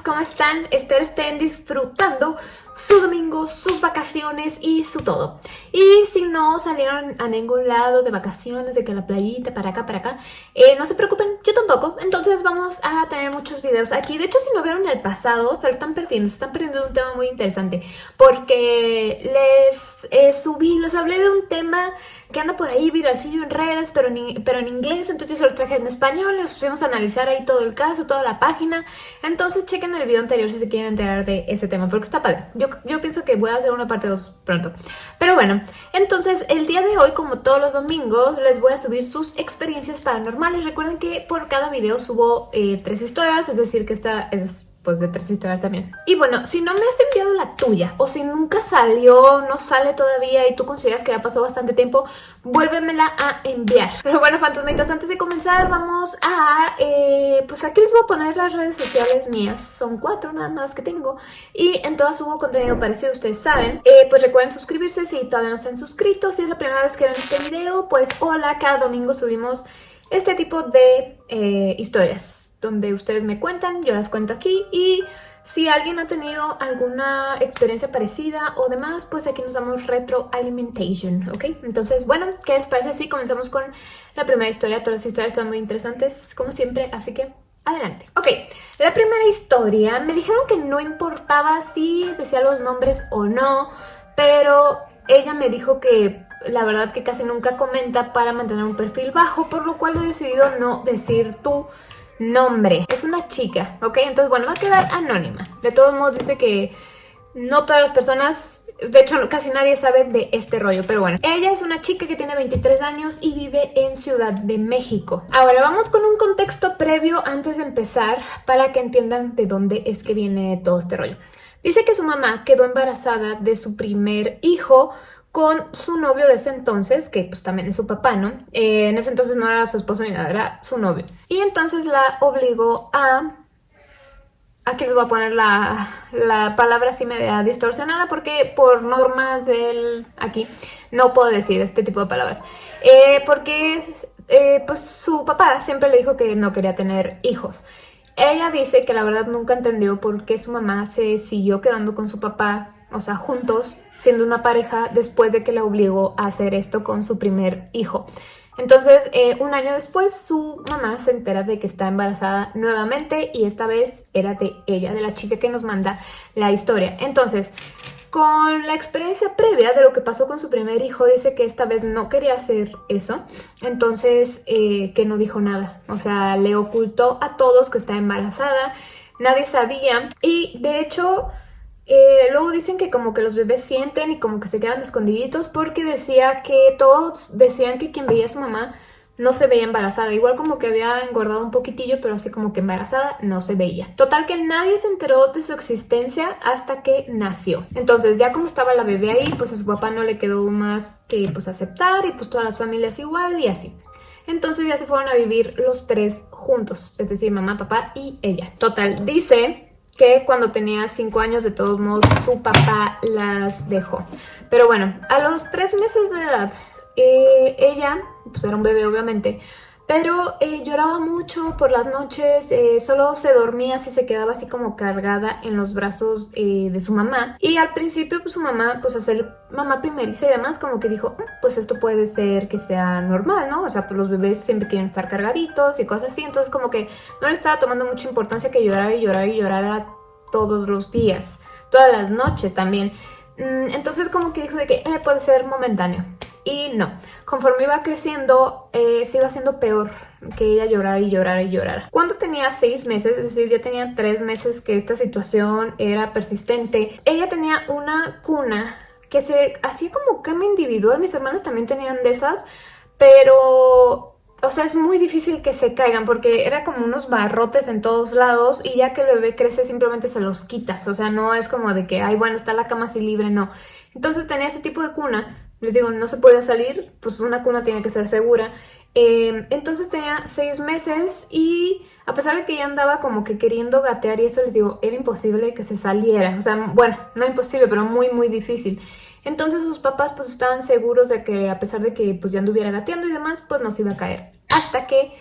¿cómo están? Espero estén disfrutando su domingo, sus vacaciones y su todo. Y si no salieron a ningún lado de vacaciones, de que la playita, para acá, para acá, eh, no se preocupen, yo tampoco. Entonces vamos a tener muchos videos aquí. De hecho, si no vieron el pasado, se lo están perdiendo. Se están perdiendo un tema muy interesante. Porque les eh, subí, les hablé de un tema que anda por ahí viralcillo en redes, pero en, pero en inglés, entonces yo se los traje en español nos pusimos a analizar ahí todo el caso, toda la página. Entonces chequen el video anterior si se quieren enterar de ese tema, porque está padre. Yo, yo pienso que voy a hacer una parte 2 pronto. Pero bueno, entonces el día de hoy, como todos los domingos, les voy a subir sus experiencias paranormales. Recuerden que por cada video subo eh, tres historias, es decir que esta es pues de tres historias también. Y bueno, si no me has enviado la tuya o si nunca salió, no sale todavía y tú consideras que ya pasó bastante tiempo, vuélvemela a enviar. Pero bueno, fantasmitas, antes de comenzar vamos a... Eh, pues aquí les voy a poner las redes sociales mías. Son cuatro nada más que tengo. Y en todas subo contenido parecido, ustedes saben. Eh, pues recuerden suscribirse si todavía no se han suscrito. Si es la primera vez que ven este video, pues hola, cada domingo subimos este tipo de eh, historias donde ustedes me cuentan, yo las cuento aquí y si alguien ha tenido alguna experiencia parecida o demás, pues aquí nos damos retroalimentation, ¿ok? Entonces, bueno, ¿qué les parece si comenzamos con la primera historia? Todas las historias están muy interesantes, como siempre, así que adelante. Ok, la primera historia, me dijeron que no importaba si decía los nombres o no, pero ella me dijo que la verdad que casi nunca comenta para mantener un perfil bajo, por lo cual he decidido no decir tú nombre. Es una chica, ¿ok? Entonces, bueno, va a quedar anónima. De todos modos, dice que no todas las personas, de hecho casi nadie sabe de este rollo, pero bueno. Ella es una chica que tiene 23 años y vive en Ciudad de México. Ahora vamos con un contexto previo antes de empezar para que entiendan de dónde es que viene todo este rollo. Dice que su mamá quedó embarazada de su primer hijo con su novio de ese entonces, que pues también es su papá, ¿no? Eh, en ese entonces no era su esposo ni nada, era su novio. Y entonces la obligó a... Aquí les voy a poner la, la palabra así media distorsionada porque por normas del... aquí no puedo decir este tipo de palabras. Eh, porque eh, pues su papá siempre le dijo que no quería tener hijos. Ella dice que la verdad nunca entendió por qué su mamá se siguió quedando con su papá o sea, juntos, siendo una pareja, después de que la obligó a hacer esto con su primer hijo. Entonces, eh, un año después, su mamá se entera de que está embarazada nuevamente y esta vez era de ella, de la chica que nos manda la historia. Entonces, con la experiencia previa de lo que pasó con su primer hijo, dice que esta vez no quería hacer eso, entonces eh, que no dijo nada. O sea, le ocultó a todos que está embarazada, nadie sabía y de hecho eh, luego dicen que como que los bebés sienten y como que se quedan escondiditos porque decía que todos decían que quien veía a su mamá no se veía embarazada. Igual como que había engordado un poquitillo, pero así como que embarazada no se veía. Total que nadie se enteró de su existencia hasta que nació. Entonces ya como estaba la bebé ahí, pues a su papá no le quedó más que pues aceptar y pues todas las familias igual y así. Entonces ya se fueron a vivir los tres juntos, es decir, mamá, papá y ella. Total, dice que cuando tenía 5 años de todos modos su papá las dejó. Pero bueno, a los 3 meses de edad, eh, ella, pues era un bebé obviamente, pero eh, lloraba mucho por las noches, eh, solo se dormía así, se quedaba así como cargada en los brazos de su mamá. Y al principio pues su mamá, pues hacer mamá primeriza y demás, como que dijo, mm, pues esto puede ser que sea normal, ¿no? O sea, pues los bebés siempre quieren estar cargaditos y cosas así, entonces como que no le estaba tomando mucha importancia que llorara y llorara y llorara todos los días, todas las noches también. Mm, entonces como que dijo de que eh, puede ser momentáneo. Y no, conforme iba creciendo, eh, se iba haciendo peor que ella llorar y llorar y llorar. Cuando tenía seis meses, es decir, ya tenía tres meses que esta situación era persistente, ella tenía una cuna que se hacía como cama individual, mis hermanas también tenían de esas, pero o sea, es muy difícil que se caigan porque era como unos barrotes en todos lados y ya que el bebé crece simplemente se los quitas. O sea, no es como de que, ay, bueno, está la cama así libre, no. Entonces tenía ese tipo de cuna. Les digo, no se puede salir, pues una cuna tiene que ser segura. Em, entonces tenía seis meses y a pesar de que ella andaba como que queriendo gatear y eso les digo, era imposible que se saliera. O sea, bueno, no imposible, pero muy, muy difícil. Entonces sus papás pues estaban seguros de que a pesar de que pues ya anduviera gateando y demás, pues no se iba a caer. Hasta que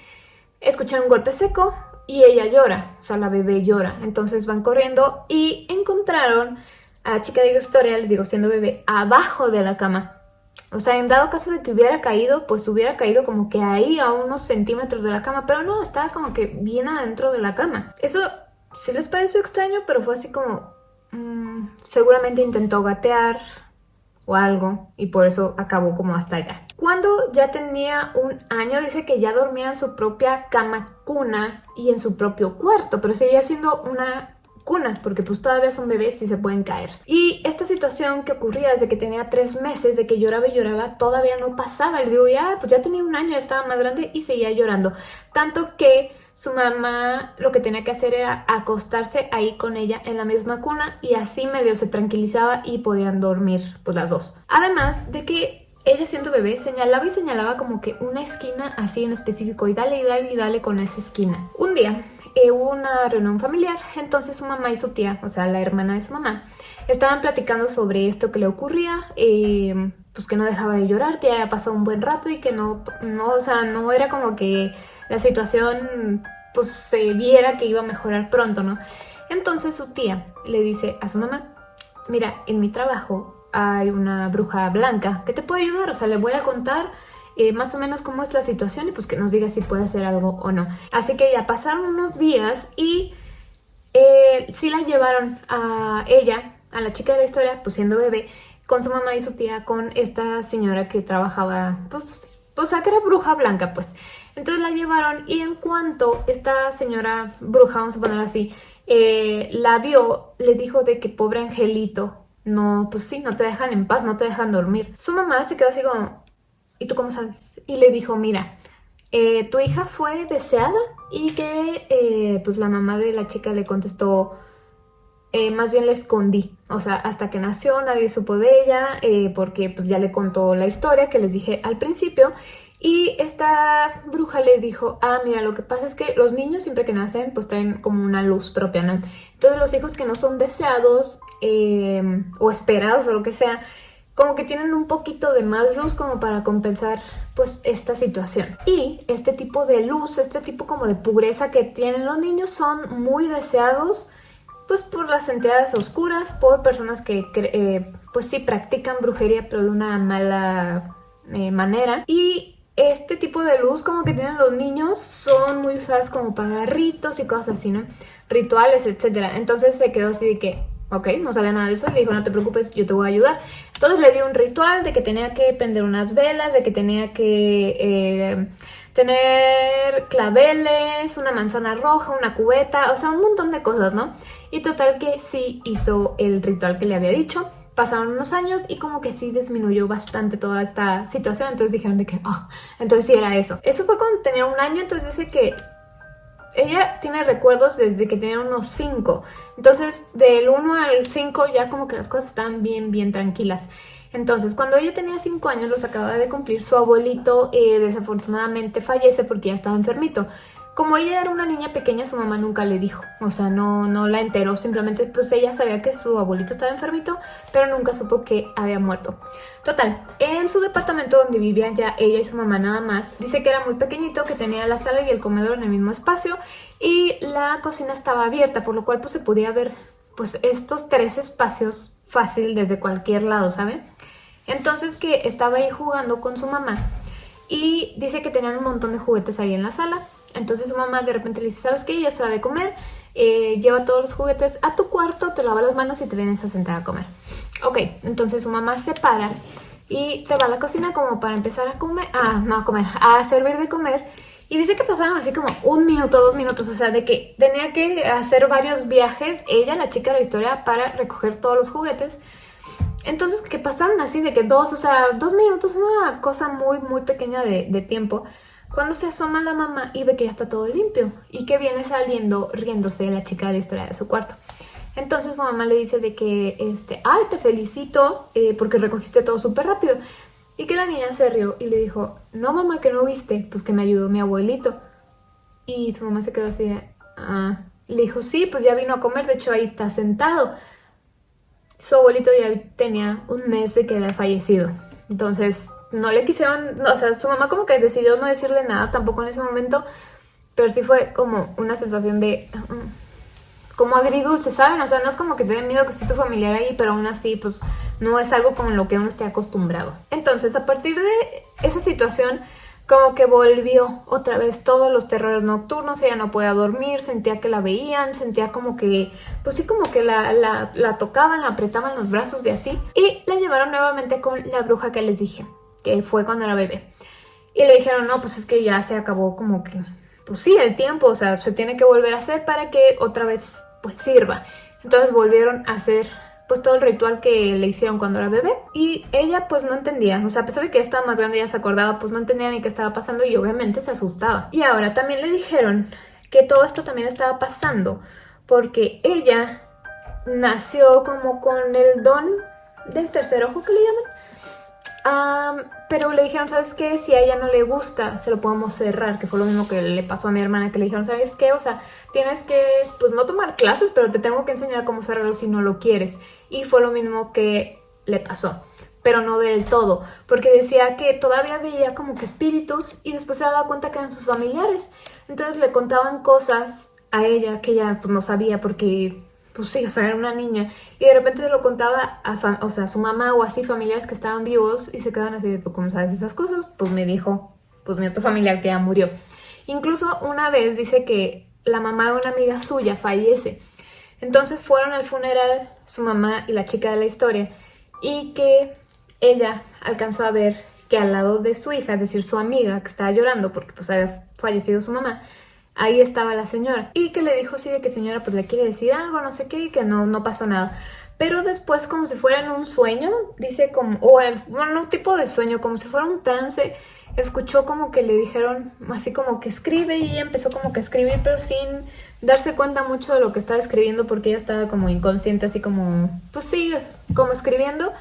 escucharon un golpe seco y ella llora, o sea, la bebé llora. Entonces van corriendo y encontraron a la chica de historia, les digo, siendo bebé, abajo de la cama. O sea, en dado caso de que hubiera caído, pues hubiera caído como que ahí a unos centímetros de la cama, pero no, estaba como que bien adentro de la cama. Eso sí les pareció extraño, pero fue así como... Mmm, seguramente intentó gatear o algo y por eso acabó como hasta allá. Cuando ya tenía un año dice que ya dormía en su propia cama cuna y en su propio cuarto, pero seguía siendo una cuna, porque pues todavía son bebés y se pueden caer. Y esta situación que ocurría desde que tenía tres meses, de que lloraba y lloraba, todavía no pasaba. Le digo, ya, pues ya tenía un año, ya estaba más grande y seguía llorando. Tanto que su mamá lo que tenía que hacer era acostarse ahí con ella en la misma cuna y así medio se tranquilizaba y podían dormir pues las dos. Además de que ella siendo bebé señalaba y señalaba como que una esquina así en específico y dale y dale y dale con esa esquina. Un día eh, hubo una reunión familiar, entonces su mamá y su tía, o sea, la hermana de su mamá, estaban platicando sobre esto que le ocurría, eh, pues que no dejaba de llorar, que ya había pasado un buen rato y que no, no, o sea, no era como que la situación pues se viera que iba a mejorar pronto, ¿no? Entonces su tía le dice a su mamá, mira, en mi trabajo hay una bruja blanca que te puede ayudar, o sea, le voy a contar eh, más o menos cómo es la situación y pues que nos diga si puede hacer algo o no. Así que ya pasaron unos días y eh, sí la llevaron a ella, a la chica de la historia, pues siendo bebé, con su mamá y su tía, con esta señora que trabajaba, pues, pues que era bruja blanca, pues. Entonces la llevaron y en cuanto esta señora bruja, vamos a ponerlo así, eh, la vio, le dijo de que pobre angelito, no, pues sí, no te dejan en paz, no te dejan dormir. Su mamá se quedó así como, ¿y tú cómo sabes? Y le dijo, mira, eh, tu hija fue deseada y que eh, pues la mamá de la chica le contestó, eh, más bien la escondí, o sea, hasta que nació nadie supo de ella porque pues ya le contó la historia que les dije al principio y esta bruja le dijo, ah, mira, lo que pasa es que los niños siempre que nacen pues traen como una luz propia, ¿no? Entonces los hijos que no son deseados o esperados o lo que sea, como que tienen un poquito de más luz como para compensar pues esta situación. Y este tipo de luz, este tipo como de pureza que tienen los niños son muy deseados pues por las entidades oscuras, por personas que eh, pues sí practican brujería pero de una mala eh, manera. Y este tipo de luz como que tienen los niños son muy usadas como para ritos y cosas así, ¿no? Rituales, etcétera. Entonces se quedó así de que Ok, no sabía nada de eso, le dijo no te preocupes, yo te voy a ayudar. Entonces le dio un ritual de que tenía que prender unas velas, de que tenía que eh, tener claveles, una manzana roja, una cubeta, o sea, un montón de cosas, ¿no? Y total que sí hizo el ritual que le había dicho. Pasaron unos años y como que sí disminuyó bastante toda esta situación, entonces dijeron de que, oh, entonces sí era eso. Eso fue cuando tenía un año, entonces dice que ella tiene recuerdos desde que tenía unos 5. Entonces, del 1 al 5 ya como que las cosas están bien, bien tranquilas. Entonces, cuando ella tenía 5 años, los acababa de cumplir, su abuelito eh, desafortunadamente fallece porque ya estaba enfermito. Como ella era una niña pequeña, su mamá nunca le dijo, o sea, no, no la enteró, simplemente pues ella sabía que su abuelito estaba enfermito, pero nunca supo que había muerto. Total, en su departamento donde vivían ya ella y su mamá nada más, dice que era muy pequeñito, que tenía la sala y el comedor en el mismo espacio y la cocina estaba abierta, por lo cual pues se podía ver pues estos tres espacios fácil desde cualquier lado, ¿saben? Entonces que estaba ahí jugando con su mamá y dice que tenían un montón de juguetes ahí en la sala entonces su mamá de repente le dice, ¿sabes qué? Ya es hora de comer, eh, lleva todos los juguetes a tu cuarto, te lava las manos y te vienes a sentar a comer. Ok, entonces su mamá se para y se va a la cocina como para empezar a comer, ah, no a comer, a servir de comer. Y dice que pasaron así como un minuto, dos minutos, o sea, de que tenía que hacer varios viajes, ella, la chica de la historia, para recoger todos los juguetes. Entonces, que pasaron así de que dos, o sea, dos minutos, una cosa muy, muy pequeña de tiempo. Cuando se asoma la mamá y ve que ya está todo limpio y que viene saliendo riéndose la chica de la historia de su cuarto. Entonces su mamá le dice de que, este, ay, te felicito eh, porque recogiste todo súper rápido. Y que la niña se rió y le dijo, no mamá, que no viste, pues que me ayudó mi abuelito. Y su mamá se quedó así de, ah. Le dijo, sí, pues ya vino a comer, de hecho ahí está sentado. Su abuelito ya tenía un mes de que había fallecido. Entonces no le quisieron, o sea, su mamá como que decidió no decirle nada tampoco en ese momento, pero sí fue como una sensación de... mm, como agridulce, ¿saben? O sea, no es como que te dé miedo que esté tu familiar ahí, pero aún así, pues, no es algo con lo que uno esté acostumbrado. Entonces, a partir de esa situación, como que volvió otra vez todos los terrores nocturnos, ella no podía dormir, sentía que la veían, sentía como que, pues sí, como que la, la, la tocaban, la apretaban los brazos y así. Y la llevaron nuevamente con la bruja que les dije, que fue cuando era bebé. Y le dijeron, no, pues es que ya se acabó como que, pues sí, el tiempo, o sea, se tiene que volver a hacer para que otra vez, pues sirva. Entonces volvieron a hacer pues todo el ritual que le hicieron cuando era bebé y ella pues no entendía, o sea a pesar de que estaba más grande ya se acordaba pues no entendía ni qué estaba pasando y obviamente se asustaba. Y ahora también le dijeron que todo esto también estaba pasando porque ella nació como con el don del tercer ojo que le llaman Um, pero le dijeron, ¿sabes qué? Si a ella no le gusta, se lo podemos cerrar, que fue lo mismo que le pasó a mi hermana, que le dijeron, ¿sabes qué? O sea, tienes que, pues no tomar clases, pero te tengo que enseñar cómo cerrarlo si no lo quieres. Y fue lo mismo que le pasó, pero no del todo, porque decía que todavía veía como que espíritus y después se daba cuenta que eran sus familiares. Entonces le contaban cosas a ella que ella pues no sabía porque pues sí, o sea, era una niña. Y de repente se lo contaba a, o sea, a su mamá o así, familiares que estaban vivos y se quedaban así de, ¿tú cómo sabes esas cosas? Pues me dijo, pues mi otro familiar que ya murió. Incluso una vez dice que la mamá de una amiga suya fallece. Entonces fueron al funeral su mamá y la chica de la historia y que ella alcanzó a ver que al lado de su hija, es decir, su amiga que estaba llorando porque pues había fallecido su mamá, ahí estaba la señora. Y que le dijo, sí, de que señora pues le quiere decir algo, no sé qué, y que no, no pasó nada. Pero después, como si fuera en un sueño, dice como, o el, bueno, un tipo de sueño, como si fuera un trance, escuchó como que le dijeron así como que escribe y empezó como que a escribir, pero sin darse cuenta mucho de lo que estaba escribiendo porque ella estaba como inconsciente, así como, pues sí, como escribiendo.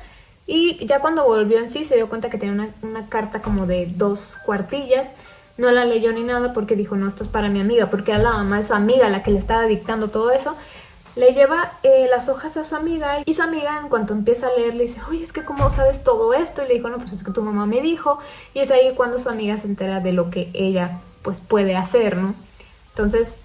Y ya cuando volvió en sí se dio cuenta que tenía una carta como de dos cuartillas no la leyó ni nada porque dijo, no, esto es para mi amiga, porque era la mamá de su amiga la que le estaba dictando todo eso. Le lleva eh, las hojas a su amiga y su amiga en cuanto empieza a leer le dice, oye, es que ¿cómo sabes todo esto? Y le dijo, no, pues es que tu mamá me dijo. Y es ahí cuando su amiga se entera de lo que ella pues puede hacer, ¿no? Entonces,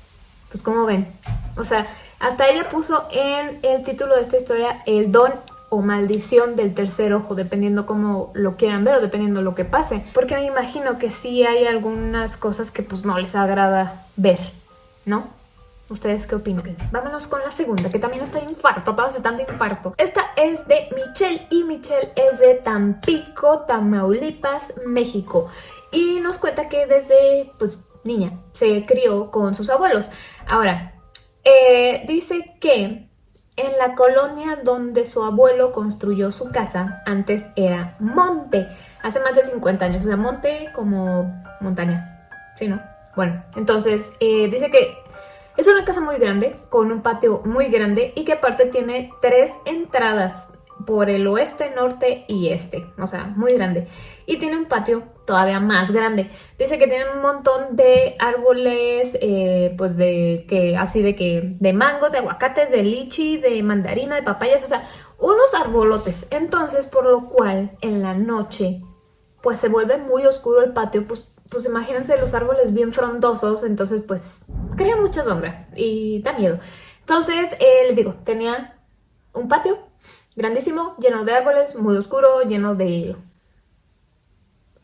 pues como ven, o sea, hasta ella puso en el título de esta historia el don o maldición del tercer ojo, dependiendo cómo lo quieran ver o dependiendo lo que pase. Porque me imagino que sí hay algunas cosas que pues no les agrada ver, ¿no? ¿Ustedes qué opinan? Vámonos con la segunda, que también está de infarto, todas están de infarto. Esta es de Michelle y Michelle es de Tampico, Tamaulipas, México. Y nos cuenta que desde, pues, niña, se crió con sus abuelos. Ahora, eh, dice que en la colonia donde su abuelo construyó su casa, antes era monte, hace más de 50 años, o sea, monte como montaña, ¿sí, no? Bueno, entonces eh, dice que es una casa muy grande, con un patio muy grande y que aparte tiene tres entradas por el oeste, norte y este, o sea, muy grande. Y tiene un patio todavía más grande. Dice que tiene un montón de árboles, eh, pues de que así de que de mango, de aguacates, de lichi, de mandarina, de papayas, o sea, unos arbolotes. Entonces, por lo cual en la noche, pues se vuelve muy oscuro el patio, pues, pues imagínense los árboles bien frondosos, entonces pues crea mucha sombra y da miedo. Entonces, eh, les digo, tenía un patio grandísimo, lleno de árboles, muy oscuro, lleno de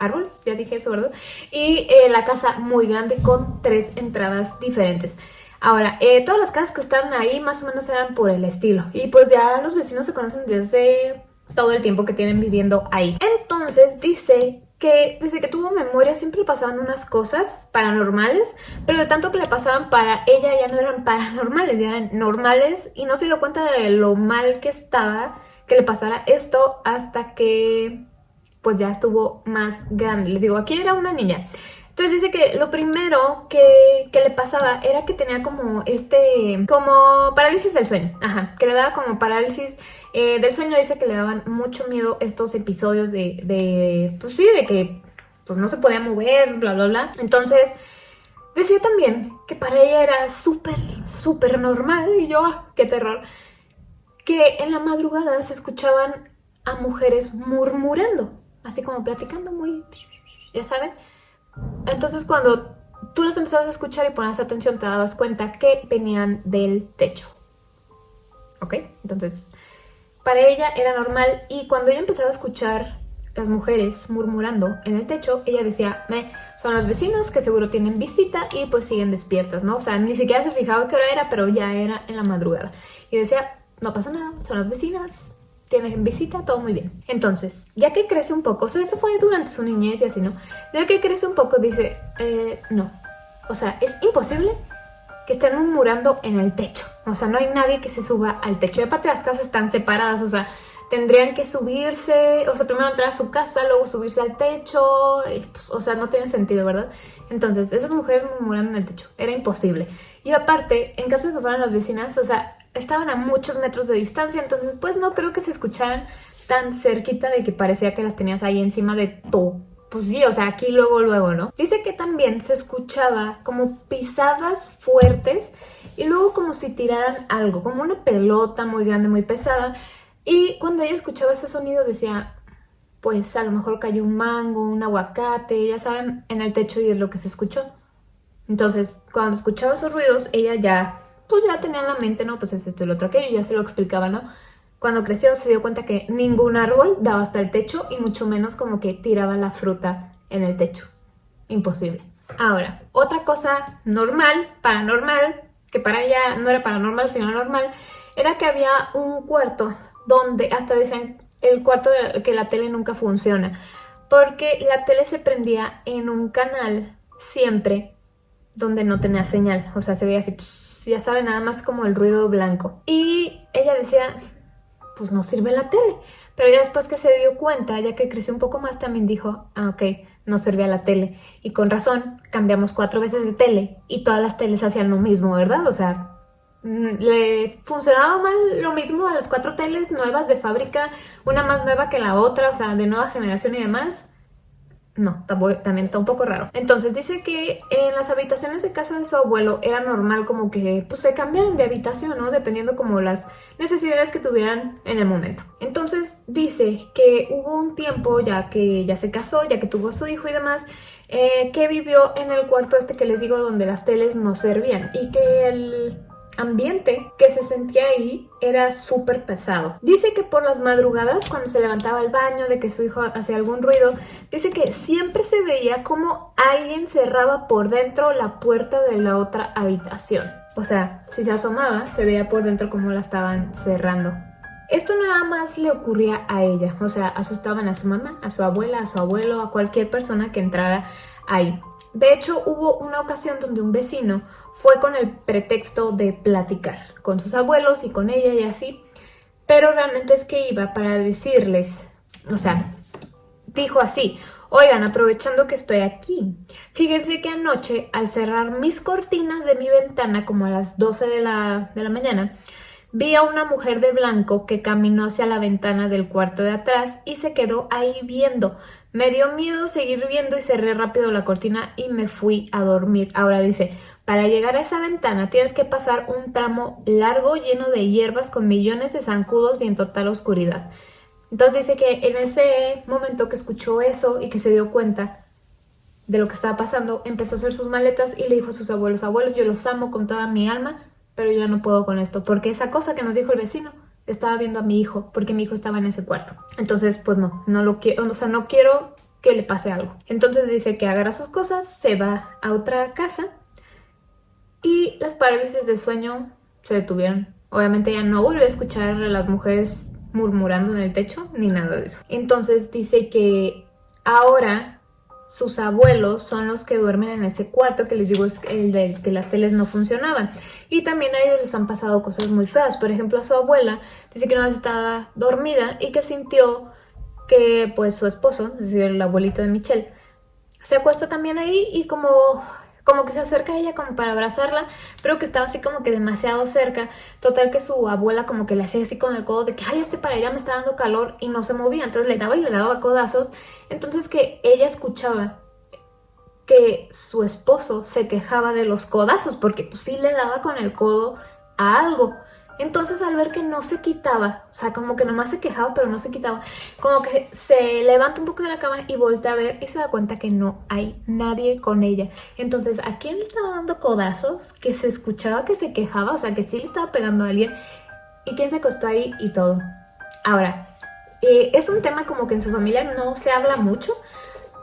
árboles, ya dije eso, ¿verdad? Y eh, la casa muy grande con tres entradas diferentes. Ahora, eh, todas las casas que están ahí más o menos eran por el estilo. Y pues ya los vecinos se conocen desde todo el tiempo que tienen viviendo ahí. Entonces dice que desde que tuvo memoria siempre pasaban unas cosas paranormales, pero de tanto que le pasaban para ella ya no eran paranormales, ya eran normales y no se dio cuenta de lo mal que estaba que le pasara esto hasta que pues ya estuvo más grande. Les digo, aquí era una niña. Entonces dice que lo primero que, que, le pasaba era que tenía como este, como parálisis del sueño, ajá, que le daba como parálisis eh, del sueño, dice que le daban mucho miedo estos episodios de, de, pues sí, de que pues no se podía mover, bla, bla, bla. Entonces decía también que para ella era súper, súper normal, y yo, ah, qué terror, que en la madrugada se escuchaban a mujeres murmurando, así como platicando muy, ya saben. Entonces cuando tú las empezabas a escuchar y ponías atención, te dabas cuenta que venían del techo. ¿Ok? Entonces, para ella era normal y cuando ella empezaba a escuchar las mujeres murmurando en el techo, ella decía, me, son las vecinas que seguro tienen visita y pues siguen despiertas, ¿no? O sea, ni siquiera se fijaba qué hora era, pero ya era en la madrugada. Y decía, no pasa nada, son las vecinas, tienen visita, todo muy bien. Entonces, ya que crece un poco, o sea, eso fue durante su niñez y así, ¿no? Ya que crece un poco, dice, eh, no. O sea, es imposible que estén murmurando en el techo. O sea, no hay nadie que se suba al techo. Y aparte las casas están separadas, o sea, tendrían que subirse, o sea, primero entrar a su casa, luego subirse al techo, pues, o sea, no tiene sentido, ¿verdad? Entonces, esas mujeres murmurando en el techo, era imposible. Y aparte, en caso de que fueran las vecinas, o sea, estaban a muchos metros de distancia, entonces pues no creo que se escucharan tan cerquita de que parecía que las tenías ahí encima de tu... Pues sí, o sea, aquí luego, luego, ¿no? Dice que también se escuchaba como pisadas fuertes y luego como si tiraran algo, como una pelota muy grande, muy pesada. Y cuando ella escuchaba ese sonido decía, pues a lo mejor cayó un mango, un aguacate, ya saben, en el techo y es lo que se escuchó. Entonces, cuando escuchaba esos ruidos, ella ya pues ya tenía en la mente, ¿no? Pues es esto y lo otro aquello, ya se lo explicaba, ¿no? Cuando creció se dio cuenta que ningún árbol daba hasta el techo y mucho menos como que tiraba la fruta en el techo. Imposible. Ahora, otra cosa normal, paranormal, que para ella no era paranormal sino normal, era que había un cuarto donde hasta dicen el cuarto de que la tele nunca funciona, porque la tele se prendía en un canal siempre donde no tenía señal, o sea, se veía así pues, ya sabe, nada más como el ruido blanco. Y ella decía, pues no sirve la tele. Pero ya después que se dio cuenta, ya que creció un poco más, también dijo, ah, ok, no servía la tele. Y con razón, cambiamos cuatro veces de tele y todas las teles hacían lo mismo, ¿verdad? O sea, le funcionaba mal lo mismo a las cuatro teles nuevas de fábrica, una más nueva que la otra, o sea, de nueva generación y demás no, también está un poco raro. Entonces dice que en las habitaciones de casa de su abuelo era normal como que pues se cambiaran de habitación, ¿no? Dependiendo como las necesidades que tuvieran en el momento. Entonces dice que hubo un tiempo ya que ya se casó, ya que tuvo su hijo y demás, eh, que vivió en el cuarto este que les digo donde las teles no servían y que el ambiente que se sentía ahí era súper pesado. Dice que por las madrugadas, cuando se levantaba al baño, de que su hijo hacía algún ruido, dice que siempre se veía como alguien cerraba por dentro la puerta de la otra habitación. O sea, si se asomaba, se veía por dentro como la estaban cerrando. Esto nada más le ocurría a ella, o sea, asustaban a su mamá, a su abuela, a su abuelo, a cualquier persona que entrara ahí. De hecho, hubo una ocasión donde un vecino fue con el pretexto de platicar con sus abuelos y con ella y así, pero realmente es que iba para decirles, o sea, dijo así, oigan, aprovechando que estoy aquí, fíjense que anoche al cerrar mis cortinas de mi ventana como a las 12 de la, de la mañana, Vi a una mujer de blanco que caminó hacia la ventana del cuarto de atrás y se quedó ahí viendo. Me dio miedo seguir viendo y cerré rápido la cortina y me fui a dormir. Ahora dice, para llegar a esa ventana tienes que pasar un tramo largo lleno de hierbas con millones de zancudos y en total oscuridad. Entonces dice que en ese momento que escuchó eso y que se dio cuenta de lo que estaba pasando, empezó a hacer sus maletas y le dijo a sus abuelos, abuelos, yo los amo con toda mi alma, pero yo no puedo con esto, porque esa cosa que nos dijo el vecino, estaba viendo a mi hijo, porque mi hijo estaba en ese cuarto. Entonces, pues no, no lo quiero, o sea, no quiero que le pase algo. Entonces dice que agarra sus cosas, se va a otra casa y las parálisis de sueño se detuvieron. Obviamente ya no volvió a escuchar a las mujeres murmurando en el techo ni nada de eso. Entonces dice que ahora sus abuelos son los que duermen en ese cuarto que les digo es el de que las teles no funcionaban. Y también a ellos les han pasado cosas muy feas. Por ejemplo, a su abuela dice que una vez estaba dormida y que sintió que pues su esposo, es decir, el abuelito de Michelle, se acuesta también ahí y como como que se acerca a ella como para abrazarla, pero que estaba así como que demasiado cerca. Total que su abuela como que le hacía así con el codo de que, ay, este para allá me está dando calor y no se movía. Entonces le daba y le daba codazos. Entonces que ella escuchaba que su esposo se quejaba de los codazos, porque pues sí le daba con el codo a algo. Entonces al ver que no se quitaba, o sea, como que nomás se quejaba pero no se quitaba, como que se levanta un poco de la cama y voltea a ver y se da cuenta que no hay nadie con ella. Entonces, ¿a quién le estaba dando codazos? Que se escuchaba que se quejaba, o sea, que sí le estaba pegando a alguien. ¿Y quién se acostó ahí? Y todo. Ahora, eh, es un tema como que en su familia no se habla mucho,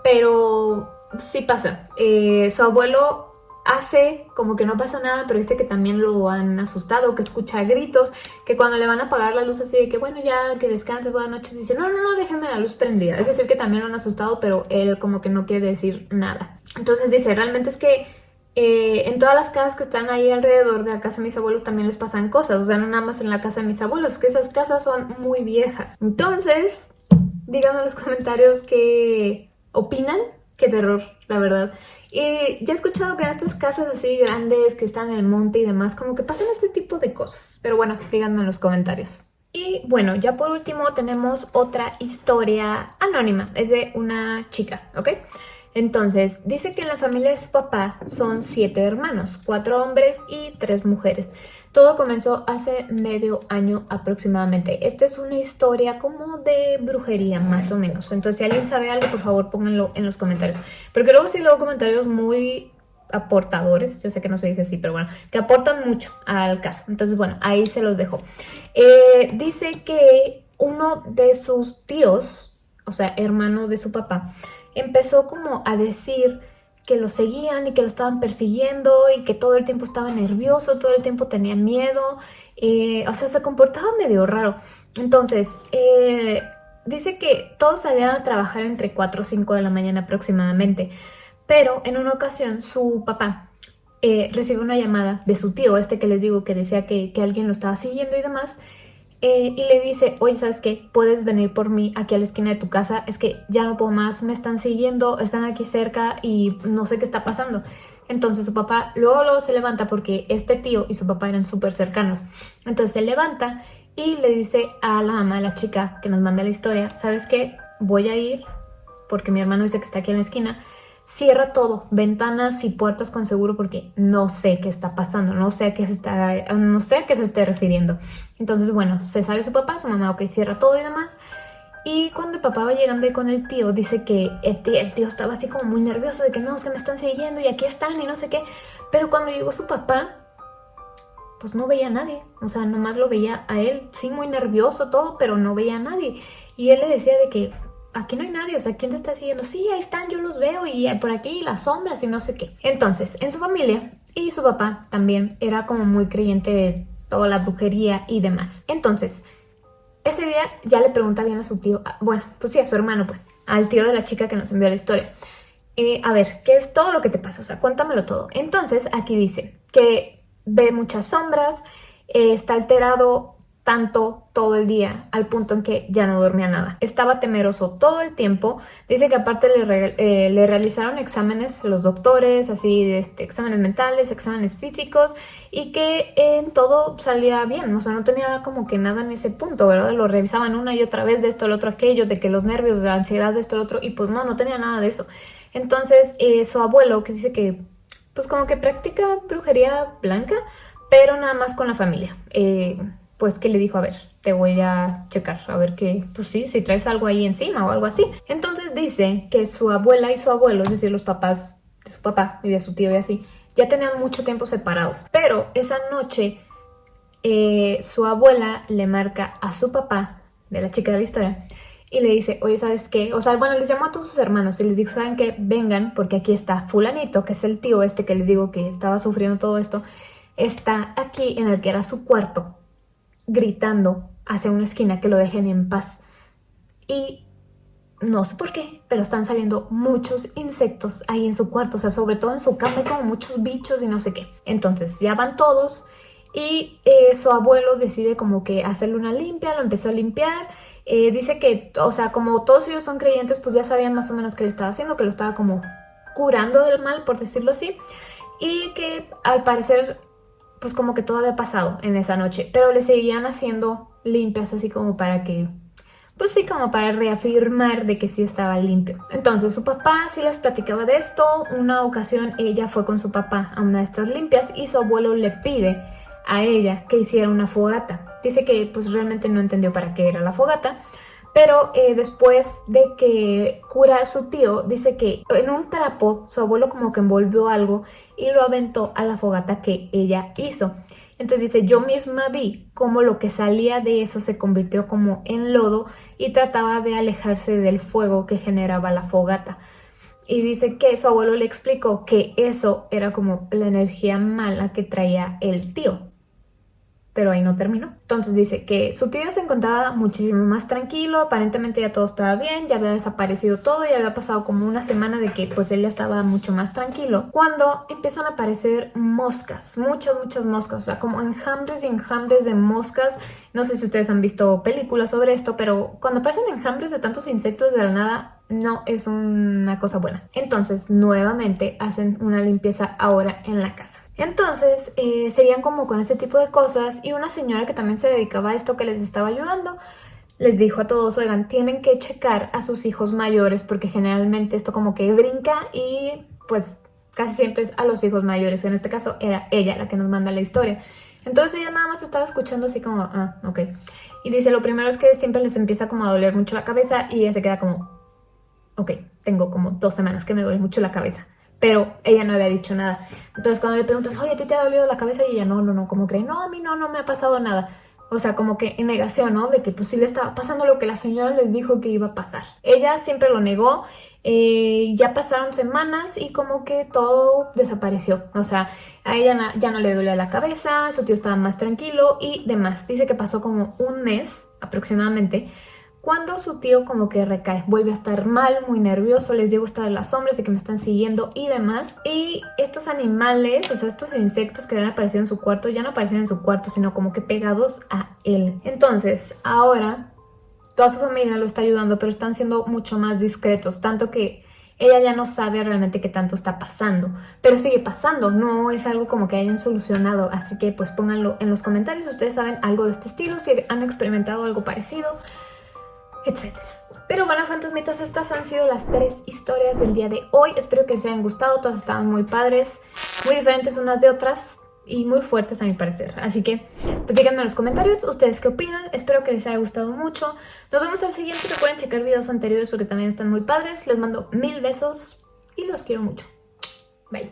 pero sí pasa. Eh, su abuelo hace como que no pasa nada, pero dice que también lo han asustado, que escucha gritos, que cuando le van a apagar la luz así de que bueno, ya que descanse, buenas noches, dice no, no, no, déjenme la luz prendida. Es decir, que también lo han asustado, pero él como que no quiere decir nada. Entonces dice, realmente es que eh, en todas las casas que están ahí alrededor de la casa de mis abuelos también les pasan cosas, o sea, no nada más en la casa de mis abuelos, que esas casas son muy viejas. Entonces, díganme en los comentarios qué opinan, qué terror, la verdad. Y ya he escuchado que en estas casas así grandes que están en el monte y demás, como que pasan este tipo de cosas. Pero bueno, díganme en los comentarios. Y bueno, ya por último tenemos otra historia anónima. Es de una chica, ¿ok? Entonces, dice que en la familia de su papá son siete hermanos, cuatro hombres y tres mujeres. Todo comenzó hace medio año aproximadamente. Esta es una historia como de brujería, más o menos. Entonces, si alguien sabe algo, por favor, pónganlo en los comentarios. Porque luego sí luego comentarios muy aportadores, yo sé que no se dice así, pero bueno, que aportan mucho al caso. Entonces, bueno, ahí se los dejo. Eh, dice que uno de sus tíos, o sea, hermano de su papá, empezó como a decir que lo seguían y que lo estaban persiguiendo y que todo el tiempo estaba nervioso, todo el tiempo tenía miedo, eh, o sea, se comportaba medio raro. Entonces, eh, dice que todos salían a trabajar entre 4 o 5 de la mañana aproximadamente, pero en una ocasión su papá eh, recibió una llamada de su tío, este que les digo que decía que, que alguien lo estaba siguiendo y demás, eh, y le dice, oye, ¿sabes qué? Puedes venir por mí aquí a la esquina de tu casa, es que ya no puedo más, me están siguiendo, están aquí cerca y no sé qué está pasando. Entonces su papá luego, luego se levanta porque este tío y su papá eran súper cercanos. Entonces se levanta y le dice a la mamá de la chica que nos manda la historia, ¿sabes qué? Voy a ir porque mi hermano dice que está aquí en la esquina cierra todo, ventanas y puertas con seguro porque no sé qué está pasando, no sé a qué se está, no sé a qué se esté refiriendo. Entonces, bueno, se sale su papá, su mamá, ok, cierra todo y demás. Y cuando el papá va llegando ahí con el tío, dice que el tío, estaba así como muy nervioso de que no, se me están siguiendo y aquí están y no sé qué. Pero cuando llegó su papá, pues no veía a nadie. O sea, nomás lo veía a él, sí, muy nervioso todo, pero no veía a nadie. Y él le decía de que, aquí no hay nadie, o sea, ¿quién te está siguiendo? Sí, ahí están, yo los veo y por aquí las sombras y no sé qué. Entonces, en su familia y su papá también era como muy creyente de toda la brujería y demás. Entonces, ese día ya le pregunta bien a su tío, ah, bueno, pues sí, a su hermano, pues, al tío de la chica que nos envió la historia. Eh, a ver, ¿qué es todo lo que te pasa? O sea, cuéntamelo todo. Entonces, aquí dice que ve muchas sombras, eh, está alterado tanto todo el día al punto en que ya no dormía nada. Estaba temeroso todo el tiempo. Dice que aparte le, eh, realizaron exámenes los doctores, así este, exámenes mentales, exámenes físicos y que en todo salía bien. O sea, no tenía como que nada en ese punto, ¿verdad? Lo revisaban una y otra vez de esto, el otro, aquello, de que los nervios, de la ansiedad, de esto, el otro y pues no, no tenía nada de eso. Entonces eh, su abuelo que dice que pues como que practica brujería blanca, pero nada más con la familia. Eh, pues que le dijo, a ver, te voy a checar, a ver qué, pues sí, si traes algo ahí encima o algo así. Entonces dice que su abuela y su abuelo, es decir, los papás de su papá y de su tío y así, ya tenían mucho tiempo separados. Pero esa noche eh, su abuela le marca a su papá, de la chica de la historia, y le dice, oye, ¿sabes qué? O sea, bueno, les llamó a todos sus hermanos y les dijo, ¿saben qué? Vengan, porque aquí está fulanito, que es el tío este que les digo que estaba sufriendo todo esto, está aquí en el que era su cuarto, gritando hacia una esquina que lo dejen en paz. Y no sé por qué, pero están saliendo muchos insectos ahí en su cuarto, o sea, sobre todo en su cama hay como muchos bichos y no sé qué. Entonces ya van todos y eh, su abuelo decide como que hacerle una limpia, lo empezó a limpiar. Eh, dice que, o sea, como todos ellos son creyentes, pues ya sabían más o menos qué le estaba haciendo, que lo estaba como curando del mal, por decirlo así. Y que al parecer pues como que todo había pasado en esa noche, pero le seguían haciendo limpias así como para que, pues sí, como para reafirmar de que sí estaba limpio. Entonces su papá sí les platicaba de esto, una ocasión ella fue con su papá a una de estas limpias y su abuelo le pide a ella que hiciera una fogata. Dice que pues realmente no entendió para qué era la fogata, pero eh, después de que cura a su tío, dice que en un trapo su abuelo como que envolvió algo y lo aventó a la fogata que ella hizo. Entonces dice, yo misma vi cómo lo que salía de eso se convirtió como en lodo y trataba de alejarse del fuego que generaba la fogata. Y dice que su abuelo le explicó que eso era como la energía mala que traía el tío pero ahí no terminó. Entonces dice que su tío se encontraba muchísimo más tranquilo, aparentemente ya todo estaba bien, ya había desaparecido todo y había pasado como una semana de que pues él ya estaba mucho más tranquilo. Cuando empiezan a aparecer moscas, muchas, muchas moscas, o sea, como enjambres y enjambres de moscas. No sé si ustedes han visto películas sobre esto, pero cuando aparecen enjambres de tantos insectos de la nada, no es una cosa buena. Entonces, nuevamente hacen una limpieza ahora en la casa. Entonces, eh, serían como con ese tipo de cosas y una señora que también se dedicaba a esto que les estaba ayudando, les dijo a todos, oigan, tienen que checar a sus hijos mayores porque generalmente esto como que brinca y pues casi siempre es a los hijos mayores. En este caso era ella la que nos manda la historia. Entonces ella nada más estaba escuchando así como, ah, ok. Y dice, lo primero es que siempre les empieza como a doler mucho la cabeza y ella se queda como, ok, tengo como dos semanas que me duele mucho la cabeza. Pero ella no había dicho nada. Entonces cuando le preguntan, oye, ¿a ti te ha dolido la cabeza? Y ella, no, no, no, como cree, no, a mí no, no me ha pasado nada. O sea, como que en negación, ¿no? De que pues sí le estaba pasando lo que la señora les dijo que iba a pasar. Ella siempre lo negó, eh, ya pasaron semanas y como que todo desapareció. O sea, a ella ya no le dolía la cabeza, su tío estaba más tranquilo y demás. Dice que pasó como un mes aproximadamente cuando su tío como que recae, vuelve a estar mal, muy nervioso, les digo está de las sombras de que me están siguiendo y demás. Y estos animales, o sea, estos insectos que habían aparecido en su cuarto, ya no aparecen en su cuarto, sino como que pegados a él. Entonces, ahora toda su familia lo está ayudando, pero están siendo mucho más discretos, tanto que ella ya no sabe realmente qué tanto está pasando, pero sigue pasando, no es algo como que hayan solucionado, así que pues pónganlo en los comentarios si ustedes saben algo de este estilo, si han experimentado algo parecido, etc. Pero bueno, fantasmitas, estas han sido las tres historias del día de hoy. Espero que les hayan gustado, todas estaban muy padres, muy diferentes unas de otras y muy fuertes a mi parecer. Así que, pues díganme en los comentarios ustedes qué opinan. Espero que les haya gustado mucho. Nos vemos al siguiente. Recuerden checar videos anteriores porque también están muy padres. Les mando mil besos y los quiero mucho. Bye.